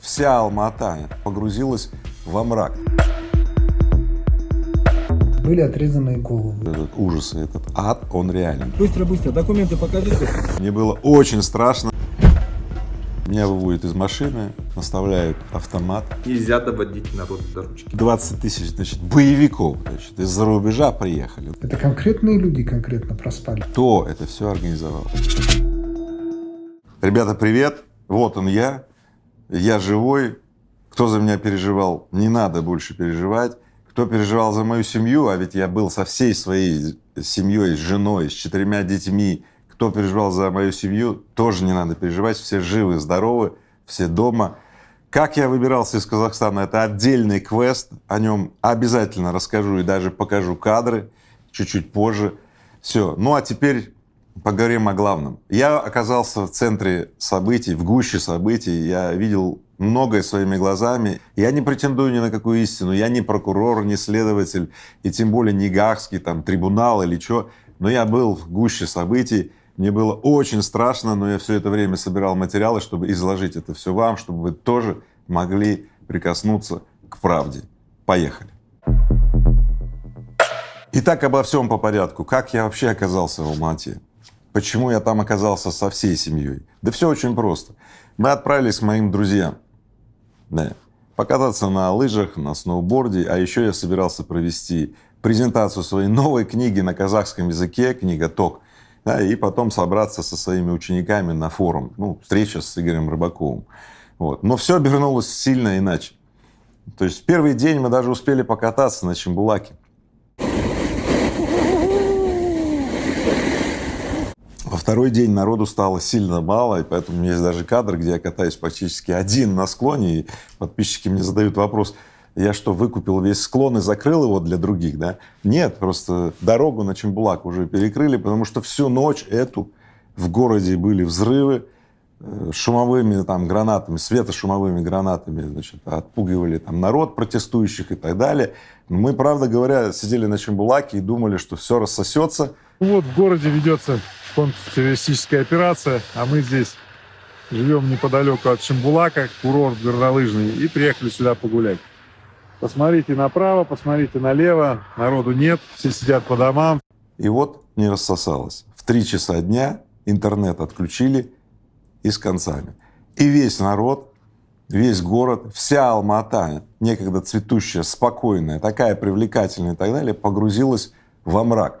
вся Алма-Ата погрузилась во мрак. Были отрезаны головы. Этот ужас, этот ад, он реален. Быстро, быстро, документы покажите. Мне было очень страшно. Меня выводят из машины, наставляют автомат. Нельзя доводить народ до ручки. 20 тысяч, значит, боевиков, значит, из-за рубежа приехали. Это конкретные люди конкретно проспали. Кто это все организовал? Ребята, привет! Вот он я. Я живой. Кто за меня переживал, не надо больше переживать. Кто переживал за мою семью, а ведь я был со всей своей семьей, с женой, с четырьмя детьми. Кто переживал за мою семью, тоже не надо переживать. Все живы, здоровы, все дома. Как я выбирался из Казахстана, это отдельный квест. О нем обязательно расскажу и даже покажу кадры чуть-чуть позже. Все. Ну а теперь поговорим о главном. Я оказался в центре событий, в гуще событий. Я видел многое своими глазами. Я не претендую ни на какую истину. Я не прокурор, не следователь, и тем более не Гаагский там, трибунал или что. Но я был в гуще событий. Мне было очень страшно, но я все это время собирал материалы, чтобы изложить это все вам, чтобы вы тоже могли прикоснуться к правде. Поехали. Итак, обо всем по порядку. Как я вообще оказался в Алмате? Почему я там оказался со всей семьей? Да все очень просто. Мы отправились к моим друзьям. Да, покататься на лыжах, на сноуборде, а еще я собирался провести презентацию своей новой книги на казахском языке, книга «Ток», да, и потом собраться со своими учениками на форум, ну, встреча с Игорем Рыбаковым. Вот. Но все обернулось сильно иначе. То есть в первый день мы даже успели покататься на Чембулаке. Во второй день народу стало сильно мало, и поэтому у меня есть даже кадр, где я катаюсь практически один на склоне, и подписчики мне задают вопрос, я что, выкупил весь склон и закрыл его для других, да? Нет, просто дорогу на Чембулак уже перекрыли, потому что всю ночь эту в городе были взрывы, шумовыми там гранатами, светошумовыми гранатами, значит, отпугивали там народ протестующих и так далее. Мы, правда говоря, сидели на Чембулаке и думали, что все рассосется. Вот в городе ведется контртеррористическая операция, а мы здесь живем неподалеку от Шамбулака, курорт горнолыжный, и приехали сюда погулять. Посмотрите направо, посмотрите налево, народу нет, все сидят по домам. И вот не рассосалось. В три часа дня интернет отключили и с концами. И весь народ, весь город, вся Алма-Ата, некогда цветущая, спокойная, такая привлекательная и так далее, погрузилась во мрак.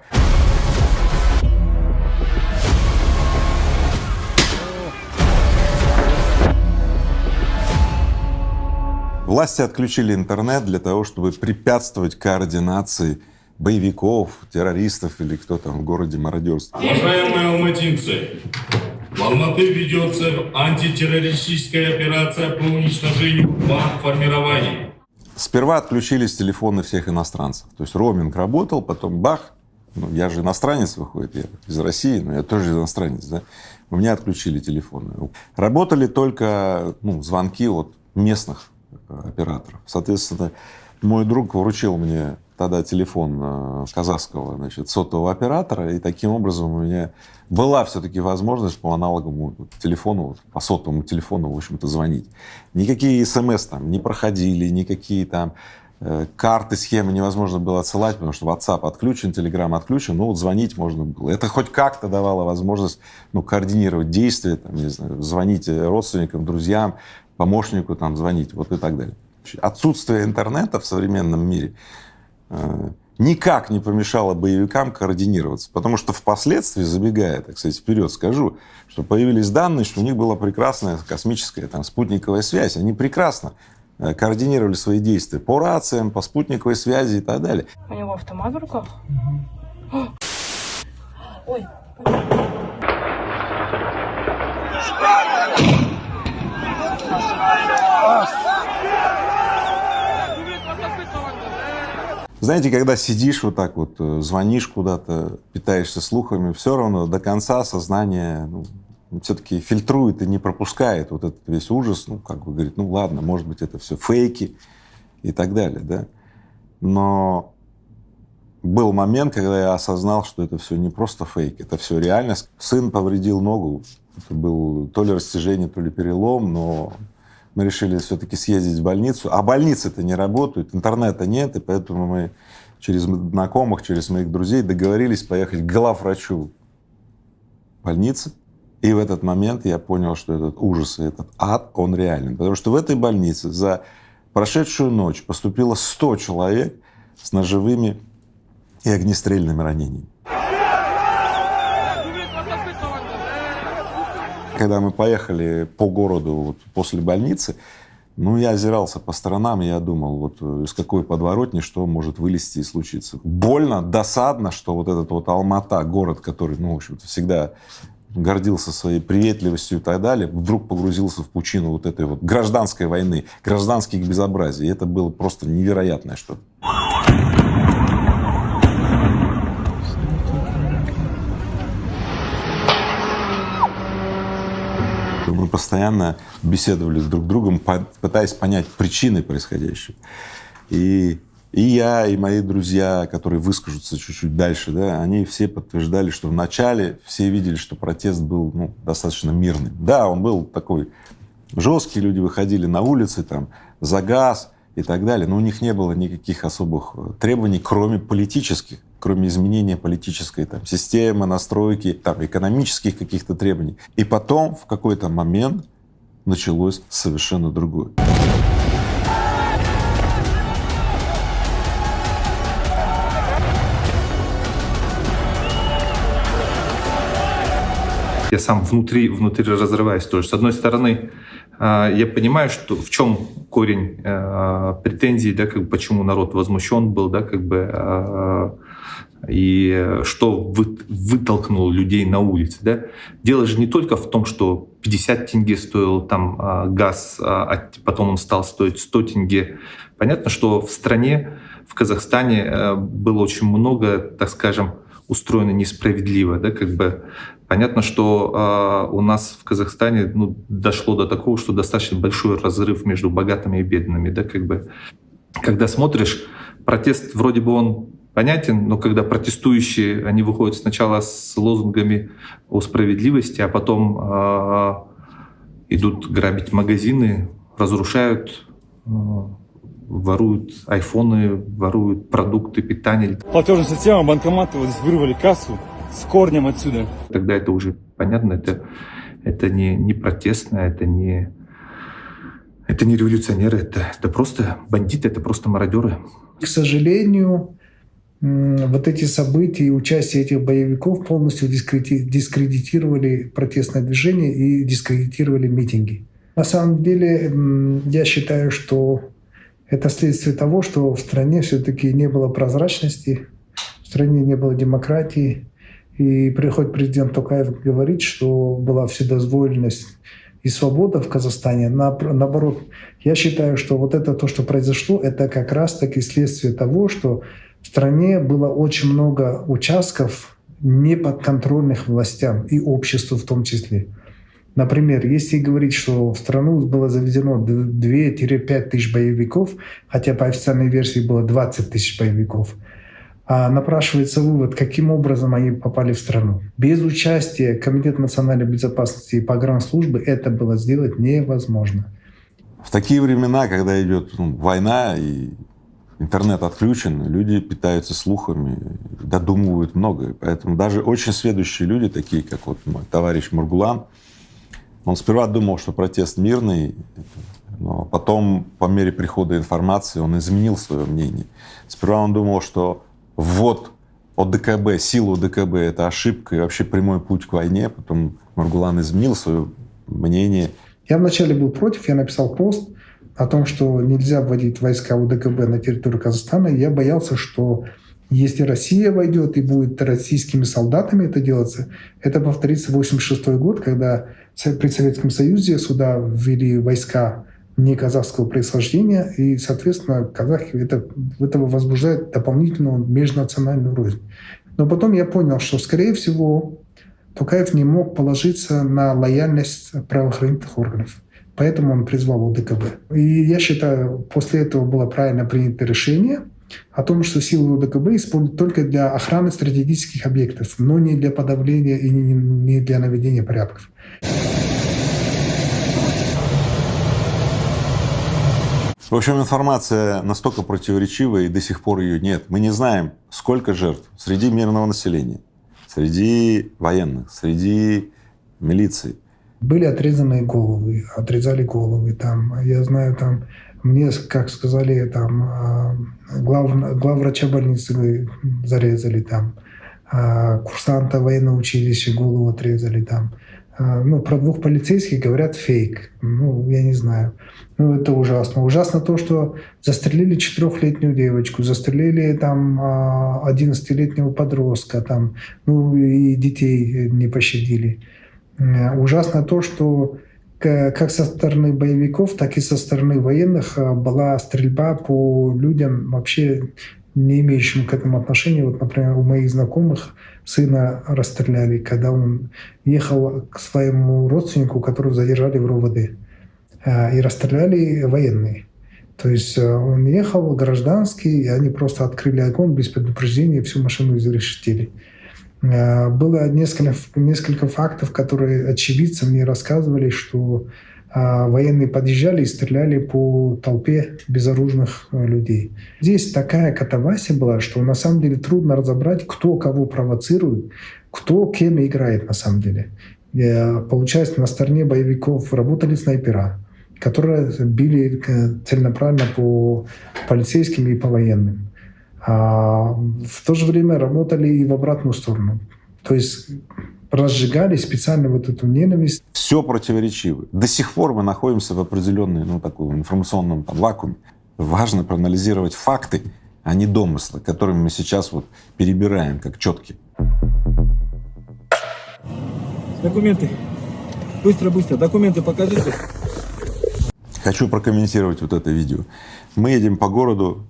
Власти отключили интернет для того, чтобы препятствовать координации боевиков, террористов или кто там в городе мародерствует. Уважаемые алматинцы, в Алматы ведется антитеррористическая операция по уничтожению банд Сперва отключились телефоны всех иностранцев. То есть роуминг работал, потом бах, ну, я же иностранец выходит, я из России, но я тоже иностранец, да, у меня отключили телефоны. Работали только ну, звонки от местных операторов. Соответственно, мой друг вручил мне тогда телефон э, казахского значит, сотового оператора, и таким образом у меня была все-таки возможность по аналоговому телефону, по сотовому телефону, в общем-то, звонить. Никакие смс там не проходили, никакие там э, карты, схемы невозможно было отсылать, потому что WhatsApp отключен, Telegram отключен, но вот звонить можно было. Это хоть как-то давало возможность ну, координировать действия, там, не знаю, звонить родственникам, друзьям, помощнику там звонить, вот и так далее. Отсутствие интернета в современном мире никак не помешало боевикам координироваться, потому что впоследствии, забегая, так сказать, вперед скажу, что появились данные, что у них была прекрасная космическая там спутниковая связь, они прекрасно э, координировали свои действия по рациям, по спутниковой связи и так далее. У него автомат в руках? Ой. Знаете, когда сидишь вот так вот, э, звонишь куда-то, питаешься слухами, все равно до конца сознание ну, все-таки фильтрует и не пропускает вот этот весь ужас, ну, как бы говорит, ну ладно, может быть, это все фейки и так далее, да. Но был момент, когда я осознал, что это все не просто фейк, это все реальность. Сын повредил ногу, это был то ли растяжение, то ли перелом, но мы решили все-таки съездить в больницу. А больницы-то не работают, интернета нет, и поэтому мы через знакомых, через моих друзей договорились поехать к главврачу больницы. И в этот момент я понял, что этот ужас и этот ад, он реален. Потому что в этой больнице за прошедшую ночь поступило 100 человек с ножевыми и огнестрельными ранениями. Когда мы поехали по городу вот после больницы, ну, я озирался по сторонам, и я думал, вот э, из какой подворотни что может вылезти и случиться. Больно, досадно, что вот этот вот Алмата, город, который, ну, в общем-то, всегда гордился своей приветливостью и так далее, вдруг погрузился в пучину вот этой вот гражданской войны, гражданских безобразий. И это было просто невероятное что-то. Постоянно беседовали друг другом, пытаясь понять причины происходящего. И, и я, и мои друзья, которые выскажутся чуть-чуть дальше, да, они все подтверждали, что вначале все видели, что протест был ну, достаточно мирный. Да, он был такой жесткий, люди выходили на улицы там, за газ и так далее, но у них не было никаких особых требований, кроме политических кроме изменения политической там, системы, настройки, там, экономических каких-то требований. И потом в какой-то момент началось совершенно другое. Я сам внутри, внутри разрываюсь тоже. С одной стороны, а, я понимаю, что в чем корень а, претензий, да, как бы почему народ возмущен был, да, как бы а, и что вы, вытолкнуло людей на улицы. Да? Дело же не только в том, что 50 тенге стоил там а, газ, а, а потом он стал стоить 100 тенге. Понятно, что в стране, в Казахстане а, было очень много, так скажем, устроено несправедливо. Да? Как бы понятно, что а, у нас в Казахстане ну, дошло до такого, что достаточно большой разрыв между богатыми и бедными. Да? Как бы, когда смотришь, протест вроде бы он понятен, но когда протестующие, они выходят сначала с лозунгами о справедливости, а потом э, идут грабить магазины, разрушают, э, воруют айфоны, воруют продукты питания. Платежная система, банкоматы, вот здесь вырвали кассу с корнем отсюда. Тогда это уже понятно, это, это не, не протестно, это не, это не революционеры, это, это просто бандиты, это просто мародеры. К сожалению, вот эти события и участие этих боевиков полностью дискредитировали протестное движение и дискредитировали митинги. На самом деле, я считаю, что это следствие того, что в стране все-таки не было прозрачности, в стране не было демократии. И приходит президент Токаев говорит, что была вседозволенность и свобода в Казахстане. Наоборот, я считаю, что вот это то, что произошло, это как раз-таки следствие того, что в стране было очень много участков неподконтрольных властям и обществу в том числе. Например, если говорить, что в страну было заведено 2-5 тысяч боевиков, хотя по официальной версии было 20 тысяч боевиков, напрашивается вывод, каким образом они попали в страну. Без участия Комитета национальной безопасности и погранслужбы это было сделать невозможно. В такие времена, когда идет ну, война и интернет отключен, люди питаются слухами, додумывают многое. Поэтому даже очень следующие люди, такие как вот мой товарищ Мургулан, он сперва думал, что протест мирный, но потом, по мере прихода информации, он изменил свое мнение. Сперва он думал, что ввод ОДКБ, силу ОДКБ — это ошибка и вообще прямой путь к войне. Потом Маргулан изменил свое мнение. Я вначале был против, я написал пост, о том, что нельзя вводить войска УДКБ на территорию Казахстана, я боялся, что если Россия войдет и будет российскими солдатами это делаться, это повторится 86 год, когда при Советском Союзе сюда ввели войска не казахского происхождения, и, соответственно, казахи это, этого возбуждает дополнительную межнациональную рознь. Но потом я понял, что, скорее всего, Тукаев не мог положиться на лояльность правоохранительных органов. Поэтому он призвал УДКБ. И я считаю, после этого было правильно принято решение о том, что силы УДКБ используют только для охраны стратегических объектов, но не для подавления и не для наведения порядков. В общем, информация настолько противоречивая, и до сих пор ее нет. Мы не знаем, сколько жертв среди мирного населения, среди военных, среди милиции. Были отрезанные головы, отрезали головы. Там, я знаю, там мне, как сказали, там а, глав, главврача больницы зарезали там, а, курсанта военного училища голову отрезали там. А, ну, про двух полицейских говорят фейк. Ну, я не знаю. Ну, это ужасно. Ужасно то, что застрелили четырехлетнюю девочку, застрелили там 11-летнего подростка, там, ну, и детей не пощадили. Ужасно то, что как со стороны боевиков, так и со стороны военных а, была стрельба по людям, вообще не имеющим к этому отношения. Вот, например, у моих знакомых сына расстреляли, когда он ехал к своему родственнику, которого задержали в РОВД. А, и расстреляли военные. То есть а, он ехал гражданский, и они просто открыли огонь без предупреждения, всю машину изрешетили. Э, было несколько, несколько фактов, которые очевидцы мне рассказывали, что военные подъезжали и стреляли по толпе безоружных э, людей. Здесь такая катавасия была, что на самом деле трудно разобрать, кто кого провоцирует, кто кем играет на самом деле. Э, получается, на стороне боевиков работали снайпера, которые били целенаправленно по полицейским и по военным а в то же время работали и в обратную сторону. То есть разжигали специально вот эту ненависть. Все противоречиво. До сих пор мы находимся в определенной, ну, таком информационном там, вакууме. Важно проанализировать факты, а не домыслы, которыми мы сейчас вот перебираем, как четки. Документы. Быстро, быстро. Документы покажите. Хочу прокомментировать вот это видео. Мы едем по городу,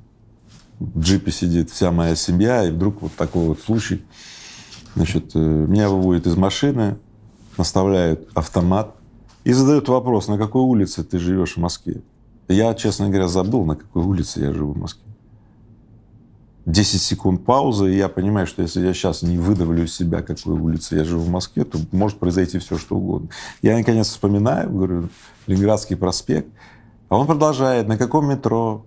в джипе сидит вся моя семья, и вдруг вот такой вот случай. Значит, э, меня выводят из машины, наставляют автомат и задают вопрос, на какой улице ты живешь в Москве. Я, честно говоря, забыл, на какой улице я живу в Москве. 10 секунд паузы, и я понимаю, что если я сейчас не выдавлю из себя, какой улице я живу в Москве, то может произойти все, что угодно. Я, наконец, вспоминаю, говорю, Ленинградский проспект, а он продолжает, на каком метро,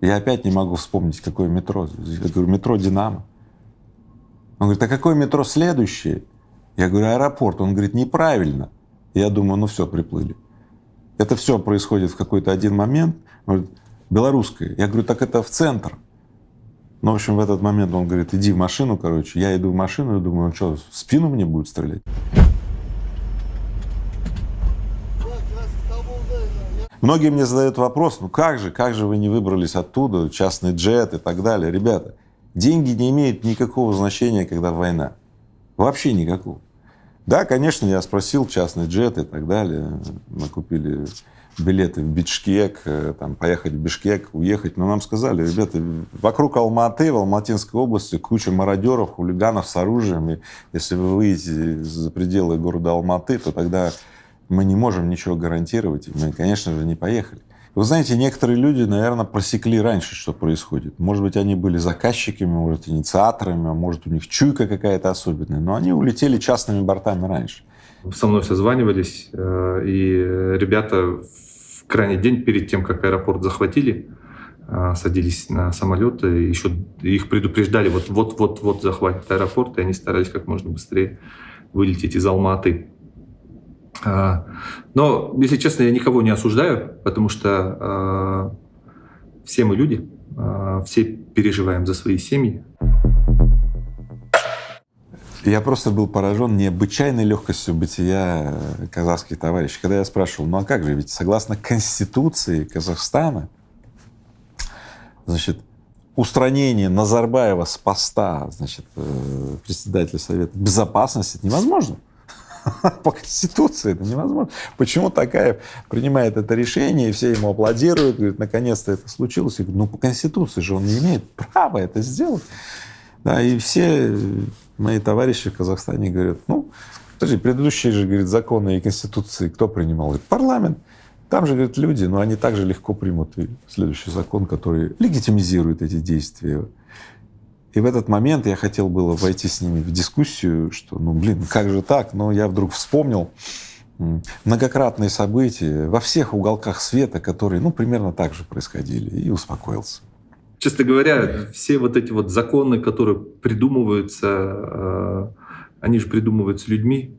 я опять не могу вспомнить, какое метро. Я говорю, метро «Динамо». Он говорит, а какое метро следующее? Я говорю, аэропорт. Он говорит, неправильно. Я думаю, ну все, приплыли. Это все происходит в какой-то один момент. Он говорит, белорусское. Я говорю, так это в центр. Ну, в общем, в этот момент он говорит, иди в машину, короче. Я иду в машину и думаю, он что, в спину мне будет стрелять? Многие мне задают вопрос, ну как же, как же вы не выбрались оттуда, частный джет и так далее. Ребята, деньги не имеют никакого значения, когда война. Вообще никакого. Да, конечно, я спросил частный джет и так далее. Мы купили билеты в Бишкек, э, там, поехать в Бишкек, уехать. Но нам сказали, ребята, вокруг Алматы, в Алматинской области куча мародеров, хулиганов с оружием. И если вы выйдете за пределы города Алматы, то тогда мы не можем ничего гарантировать, мы, конечно же, не поехали. Вы знаете, некоторые люди, наверное, просекли раньше, что происходит. Может быть, они были заказчиками, может, инициаторами, а может, у них чуйка какая-то особенная, но они улетели частными бортами раньше. Со мной созванивались, э, и ребята в крайний день перед тем, как аэропорт захватили, э, садились на самолет, и еще их предупреждали, вот-вот-вот захватят аэропорт, и они старались как можно быстрее вылететь из Алматы. А, но, если честно, я никого не осуждаю, потому что а, все мы люди, а, все переживаем за свои семьи. Я просто был поражен необычайной легкостью бытия казахских товарищей. Когда я спрашивал, ну а как же, ведь согласно Конституции Казахстана, значит, устранение Назарбаева с поста, значит, э, председателя Совета Безопасности это невозможно. По Конституции это невозможно. Почему такая принимает это решение, и все ему аплодируют, говорят, наконец-то это случилось. Я говорю, ну по Конституции же он не имеет права это сделать. Да, и все мои товарищи в Казахстане говорят, ну, подожди, предыдущие же, говорит, законы и Конституции кто принимал? Говорит, парламент. Там же, говорят, люди, но они также легко примут следующий закон, который легитимизирует эти действия. И в этот момент я хотел было войти с ними в дискуссию, что, ну, блин, как же так? Но я вдруг вспомнил многократные события во всех уголках света, которые, ну, примерно так же происходили, и успокоился. Честно говоря, все вот эти вот законы, которые придумываются, э, они же придумываются людьми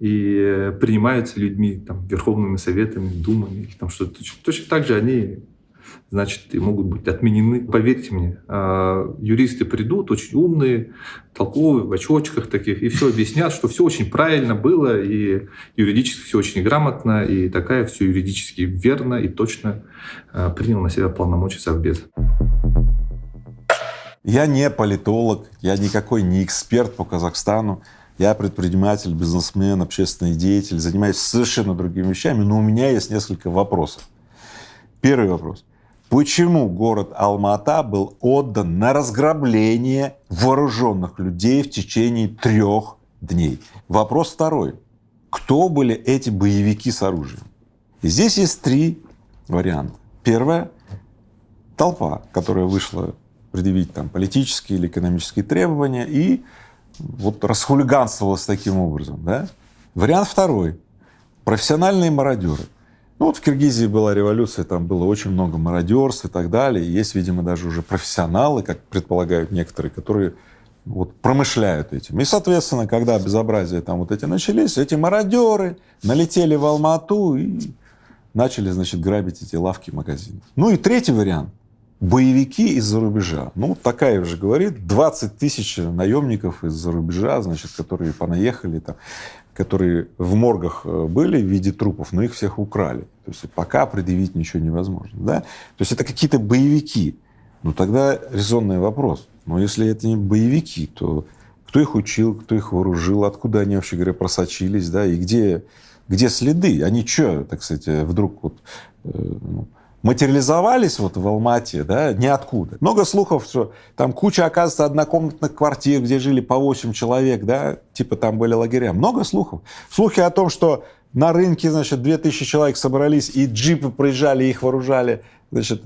и принимаются людьми, там, верховными советами, думами, там что-то. Точно так же они значит, и могут быть отменены. Поверьте мне, а, юристы придут, очень умные, толковые, в очочках таких, и все объяснят, что все очень правильно было, и юридически все очень грамотно, и такая все юридически верно и точно а, принял на себя полномочия Совбеза. Я не политолог, я никакой не эксперт по Казахстану. Я предприниматель, бизнесмен, общественный деятель, занимаюсь совершенно другими вещами, но у меня есть несколько вопросов. Первый вопрос. Почему город Алмата был отдан на разграбление вооруженных людей в течение трех дней? Вопрос второй. Кто были эти боевики с оружием? И здесь есть три варианта. Первое — толпа, которая вышла предъявить там политические или экономические требования и вот расхулиганствовалась таким образом. Да? Вариант второй — профессиональные мародеры — ну вот в Киргизии была революция, там было очень много мародерств и так далее. есть, видимо, даже уже профессионалы, как предполагают некоторые, которые вот промышляют этим. И, соответственно, когда безобразия там вот эти начались, эти мародеры налетели в Алмату и начали, значит, грабить эти лавки, магазины. Ну и третий вариант — боевики из-за рубежа. Ну, такая уже говорит, 20 тысяч наемников из-за рубежа, значит, которые понаехали там которые в моргах э, были в виде трупов, но их всех украли. То есть пока предъявить ничего невозможно. Да? То есть это какие-то боевики. Ну тогда резонный вопрос. Но если это не боевики, то кто их учил, кто их вооружил, откуда они, вообще говоря, просочились, да, и где, где следы? Они что, так сказать, вдруг вот, э, ну, материализовались вот в Алмате, да, ниоткуда. Много слухов, что там куча, оказывается, однокомнатных квартир, где жили по 8 человек, да, типа там были лагеря. Много слухов. Слухи о том, что на рынке, значит, 2000 человек собрались, и джипы проезжали, их вооружали, значит,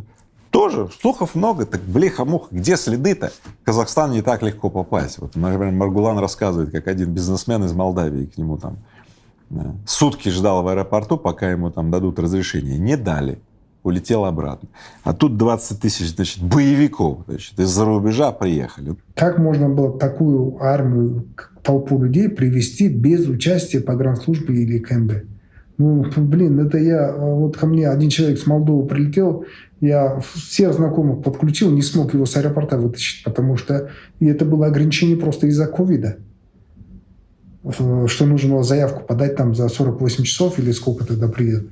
тоже слухов много. Так, блеха-муха, где следы-то? В Казахстан не так легко попасть. Вот, например, Маргулан рассказывает, как один бизнесмен из Молдавии к нему там да, сутки ждал в аэропорту, пока ему там дадут разрешение. Не дали улетел обратно. А тут 20 тысяч, значит, боевиков, значит, из-за рубежа приехали. Как можно было такую армию, толпу людей привести без участия погранслужбы или КМБ? Ну, блин, это я, вот ко мне один человек с Молдовы прилетел, я всех знакомых подключил, не смог его с аэропорта вытащить, потому что и это было ограничение просто из-за ковида что нужно было заявку подать там за 48 часов или сколько тогда приедут.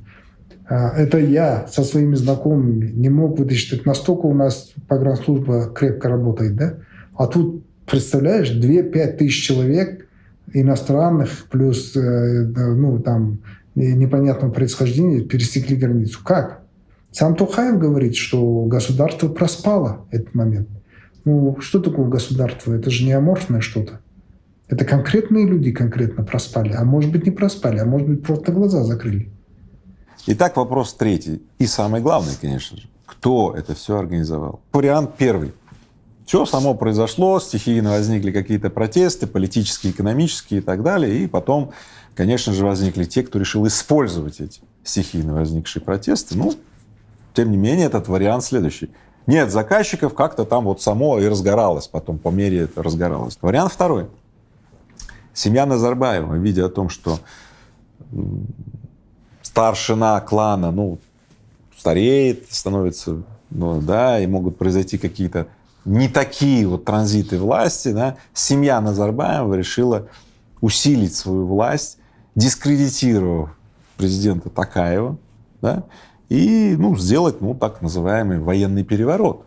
А, это я со своими знакомыми не мог вытащить. Настолько у нас погранслужба крепко работает, да? А тут, представляешь, 2-5 тысяч человек иностранных плюс, э, ну, там, непонятного происхождения пересекли границу. Как? Сам Тухаев говорит, что государство проспало этот момент. Ну, что такое государство? Это же не аморфное что-то. Это конкретные люди конкретно проспали. А может быть, не проспали, а может быть, просто глаза закрыли. Итак, вопрос третий. И самый главный, конечно же. Кто это все организовал? Вариант первый. Все само произошло, стихийно возникли какие-то протесты, политические, экономические и так далее. И потом, конечно же, возникли те, кто решил использовать эти стихийно возникшие протесты. Ну, тем не менее, этот вариант следующий. Нет заказчиков, как-то там вот само и разгоралось, потом по мере это разгоралось. Вариант второй. Семья Назарбаева, видя о том, что старшина клана, ну, стареет, становится, ну, да, и могут произойти какие-то не такие вот транзиты власти, да, семья Назарбаева решила усилить свою власть, дискредитировав президента Такаева, да, и, ну, сделать, ну, так называемый военный переворот.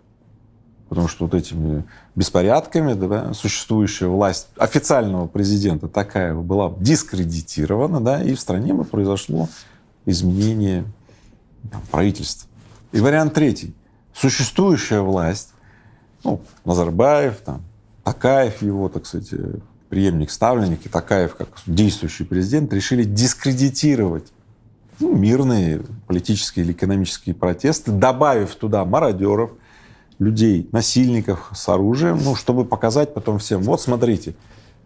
Потому что вот этими беспорядками да, существующая власть официального президента Такаева была дискредитирована, да, и в стране бы произошло изменение там, правительства. И вариант третий. Существующая власть, ну, Назарбаев, там, Такаев его, так сказать, преемник, ставленник, и Такаев как действующий президент, решили дискредитировать ну, мирные политические или экономические протесты, добавив туда мародеров, людей, насильников с оружием, ну, чтобы показать потом всем, вот смотрите,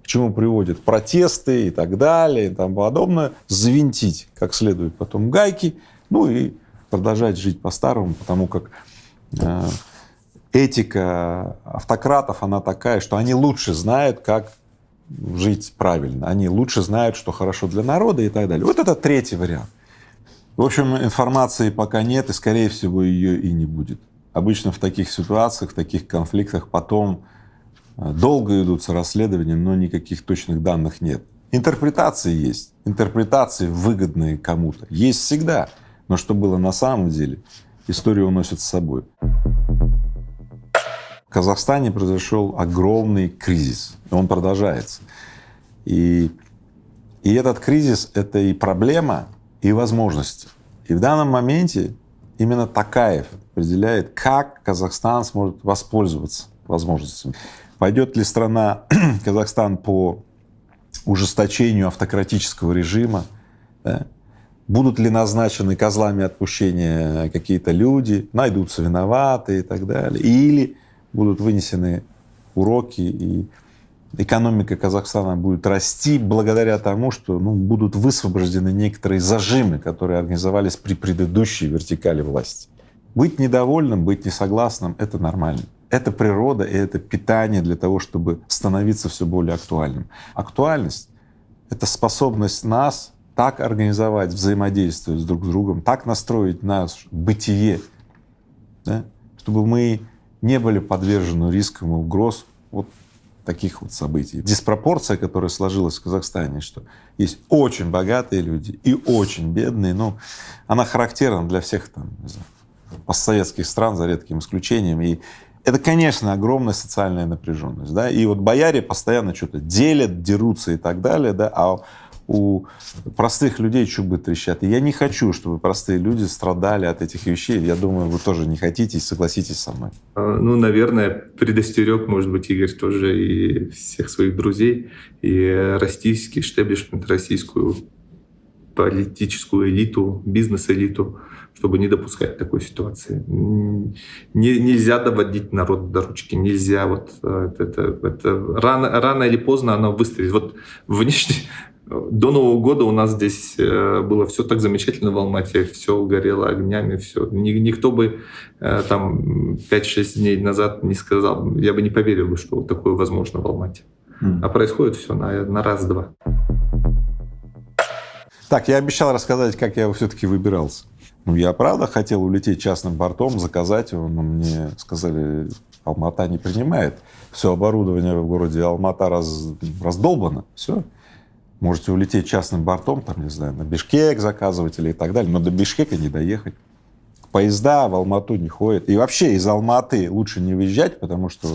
к чему приводят протесты и так далее и тому подобное, завинтить как следует потом гайки, ну и продолжать жить по-старому, потому как э, этика автократов, она такая, что они лучше знают, как жить правильно, они лучше знают, что хорошо для народа и так далее. Вот это третий вариант. В общем, информации пока нет, и, скорее всего, ее и не будет. Обычно в таких ситуациях, в таких конфликтах потом долго идутся расследования, но никаких точных данных нет. Интерпретации есть, интерпретации выгодные кому-то, есть всегда, но что было на самом деле, история уносит с собой. В Казахстане произошел огромный кризис, и он продолжается. И, и этот кризис — это и проблема, и возможности. И в данном моменте именно Такаев определяет, как Казахстан сможет воспользоваться возможностями. Пойдет ли страна, Казахстан, по ужесточению автократического режима, да? будут ли назначены козлами отпущения какие-то люди, найдутся виноватые и так далее, или будут вынесены уроки и экономика Казахстана будет расти благодаря тому, что ну, будут высвобождены некоторые зажимы, которые организовались при предыдущей вертикали власти. Быть недовольным, быть несогласным — это нормально. Это природа и это питание для того, чтобы становиться все более актуальным. Актуальность — это способность нас так организовать взаимодействие с друг с другом, так настроить наше бытие, да, чтобы мы не были подвержены рискам и угроз вот таких вот событий. Диспропорция, которая сложилась в Казахстане, что есть очень богатые люди и очень бедные, ну, она характерна для всех там, не знаю, постсоветских стран, за редким исключением. И это, конечно, огромная социальная напряженность. Да? И вот бояре постоянно что-то делят, дерутся и так далее, да? а у простых людей чубы трещат. И я не хочу, чтобы простые люди страдали от этих вещей. Я думаю, вы тоже не хотите и согласитесь со мной. А, ну, наверное, предостерег, может быть, Игорь тоже и всех своих друзей, и российский штеблишмент, российскую политическую элиту, бизнес-элиту, чтобы не допускать такой ситуации. Не, нельзя доводить народ до ручки, нельзя вот э, это, это, это рано, рано или поздно оно выстрелит. Вот внешне, до Нового года у нас здесь э, было все так замечательно в Алмате, все горело огнями, все. Никто бы э, там 5-6 дней назад не сказал, я бы не поверил, что такое возможно в Алмате. Mm. А происходит все на, на раз-два. Так, я обещал рассказать, как я все-таки выбирался. Ну, я правда хотел улететь частным бортом, заказать его, но мне сказали, Алмата не принимает. Все оборудование в городе Алмата раз, раздолбано, все можете улететь частным бортом, там, не знаю, на Бишкек заказывать или и так далее, но до Бишкека не доехать. Поезда в Алмату не ходят. И вообще из Алматы лучше не выезжать, потому что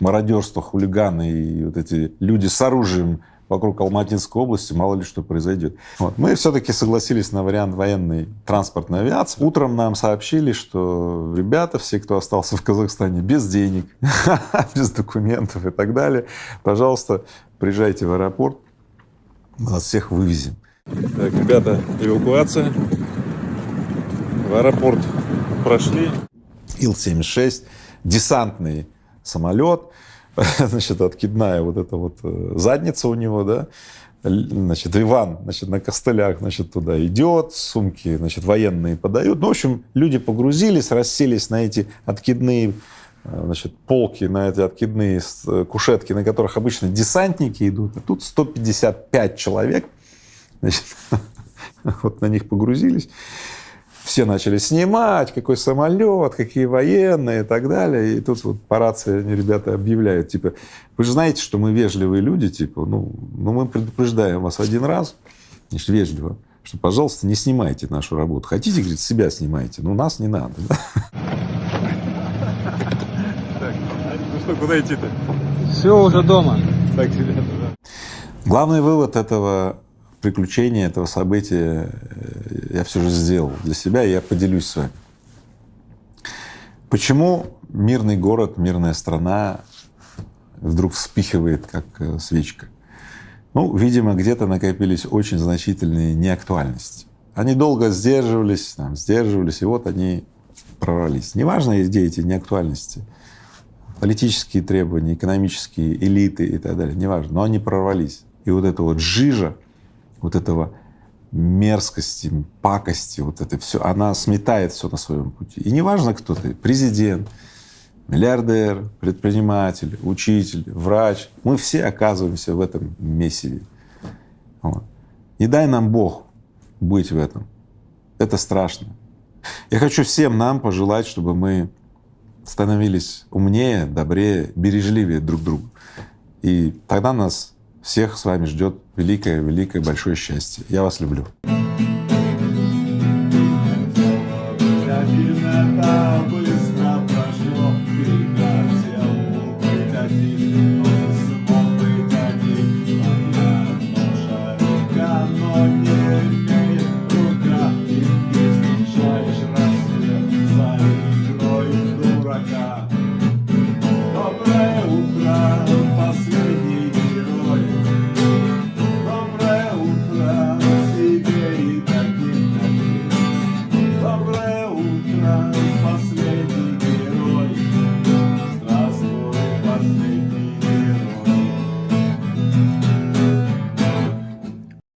мародерство, хулиганы и вот эти люди с оружием вокруг Алматинской области, мало ли что произойдет. Вот. Мы все-таки согласились на вариант военной транспортной авиации. Утром нам сообщили, что ребята, все, кто остался в Казахстане без денег, без документов и так далее, пожалуйста, приезжайте в аэропорт, мы вас всех вывезем. Так, ребята, эвакуация. В аэропорт прошли. Ил-76, десантный самолет, значит, откидная вот эта вот э, задница у него, да, значит, Иван, значит, на костылях, значит, туда идет, сумки, значит, военные подают. Ну, в общем, люди погрузились, расселись на эти откидные Э, значит, полки, на эти откидные э, кушетки, на которых обычно десантники идут, а тут 155 человек, значит, вот на них погрузились. Все начали снимать, какой самолет, какие военные и так далее. И тут вот по рации они, ребята, объявляют, типа, вы же знаете, что мы вежливые люди, типа, ну, ну мы предупреждаем вас один раз, значит, вежливо, что, пожалуйста, не снимайте нашу работу. Хотите, говорит, себя снимайте, но нас не надо. что, куда идти-то? Все, уже дома. Так, ребята, да. Главный вывод этого приключения, этого события э, я все же сделал для себя, и я поделюсь с вами. Почему мирный город, мирная страна вдруг вспихивает, как э, свечка? Ну, видимо, где-то накопились очень значительные неактуальности. Они долго сдерживались, там, сдерживались, и вот они прорвались. Неважно, где эти неактуальности политические требования, экономические элиты и так далее, неважно, но они прорвались. И вот эта вот жижа, вот этого мерзкости, пакости, вот это все, она сметает все на своем пути. И неважно, кто ты, президент, миллиардер, предприниматель, учитель, врач, мы все оказываемся в этом месиве. Вот. Не дай нам Бог быть в этом. Это страшно. Я хочу всем нам пожелать, чтобы мы становились умнее, добрее, бережливее друг другу. И тогда нас всех с вами ждет великое-великое большое счастье. Я вас люблю. Thank.